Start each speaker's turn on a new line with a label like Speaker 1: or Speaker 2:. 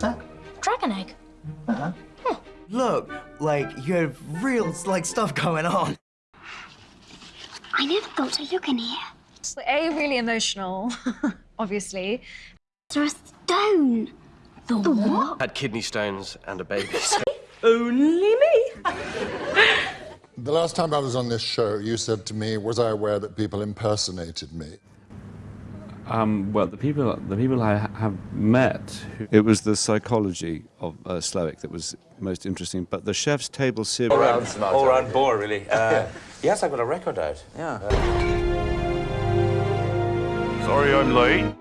Speaker 1: Dragon egg.
Speaker 2: uh-huh Look, like, you have real, like, stuff going on.
Speaker 3: I never thought to look in here.
Speaker 1: So A, really emotional, obviously.
Speaker 3: There's a stone. The what?
Speaker 4: Had kidney stones and a baby.
Speaker 1: Only me.
Speaker 5: The last time I was on this show, you said to me, was I aware that people impersonated me?
Speaker 6: Um, well, the people, the people I have met, who, it was the psychology of uh, Slowik that was most interesting. But the chef's table series.
Speaker 7: all round all round bore, really. Uh, yes, I've got a record out.
Speaker 8: Yeah.
Speaker 9: Sorry I'm late.